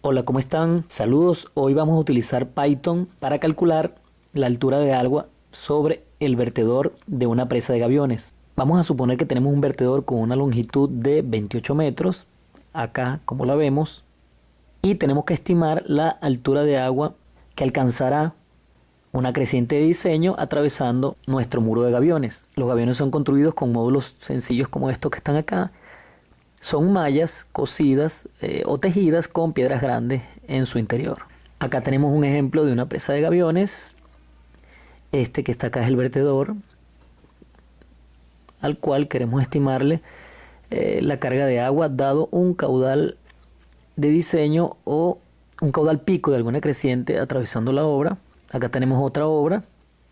Hola, ¿cómo están? Saludos. Hoy vamos a utilizar Python para calcular la altura de agua sobre el vertedor de una presa de gaviones. Vamos a suponer que tenemos un vertedor con una longitud de 28 metros, acá como la vemos, y tenemos que estimar la altura de agua que alcanzará una creciente de diseño atravesando nuestro muro de gaviones. Los gaviones son construidos con módulos sencillos como estos que están acá son mallas cosidas eh, o tejidas con piedras grandes en su interior. Acá tenemos un ejemplo de una presa de gaviones. Este que está acá es el vertedor, al cual queremos estimarle eh, la carga de agua dado un caudal de diseño o un caudal pico de alguna creciente atravesando la obra. Acá tenemos otra obra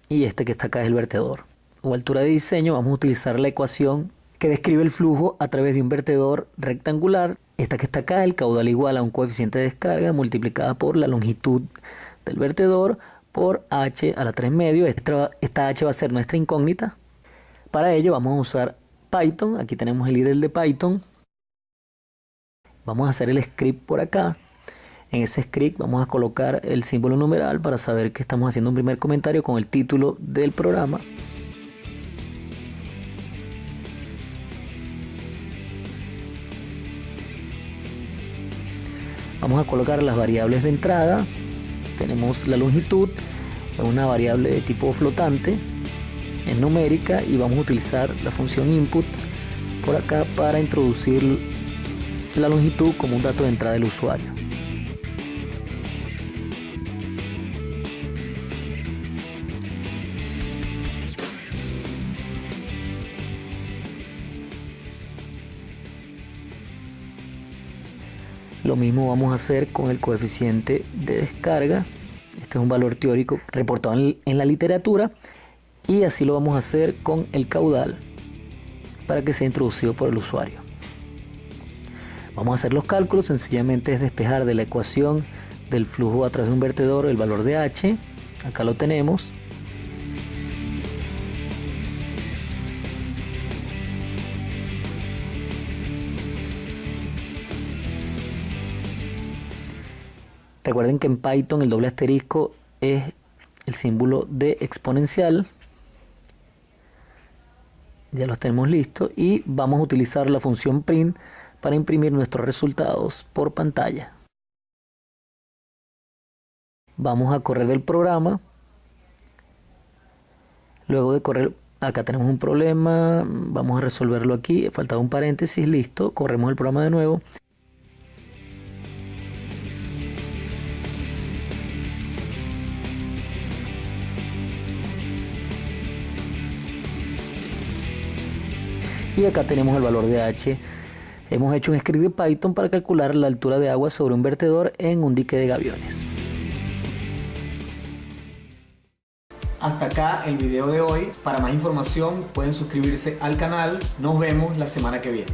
y este que está acá es el vertedor. O altura de diseño vamos a utilizar la ecuación que describe el flujo a través de un vertedor rectangular. Esta que está acá, el caudal igual a un coeficiente de descarga multiplicada por la longitud del vertedor por h a la 3 medio. Esta, esta h va a ser nuestra incógnita. Para ello vamos a usar Python. Aquí tenemos el IDEL de Python. Vamos a hacer el script por acá. En ese script vamos a colocar el símbolo numeral para saber que estamos haciendo un primer comentario con el título del programa. Vamos a colocar las variables de entrada. Tenemos la longitud, una variable de tipo flotante en numérica y vamos a utilizar la función input por acá para introducir la longitud como un dato de entrada del usuario. Lo mismo vamos a hacer con el coeficiente de descarga. Este es un valor teórico reportado en la literatura. Y así lo vamos a hacer con el caudal para que sea introducido por el usuario. Vamos a hacer los cálculos, sencillamente es despejar de la ecuación del flujo a través de un vertedor el valor de h. Acá lo tenemos. Recuerden que en Python el doble asterisco es el símbolo de exponencial. Ya los tenemos listos y vamos a utilizar la función print para imprimir nuestros resultados por pantalla. Vamos a correr el programa. Luego de correr, acá tenemos un problema, vamos a resolverlo aquí, faltaba un paréntesis, listo, corremos el programa de nuevo. Y acá tenemos el valor de H. Hemos hecho un script de Python para calcular la altura de agua sobre un vertedor en un dique de gaviones. Hasta acá el video de hoy. Para más información pueden suscribirse al canal. Nos vemos la semana que viene.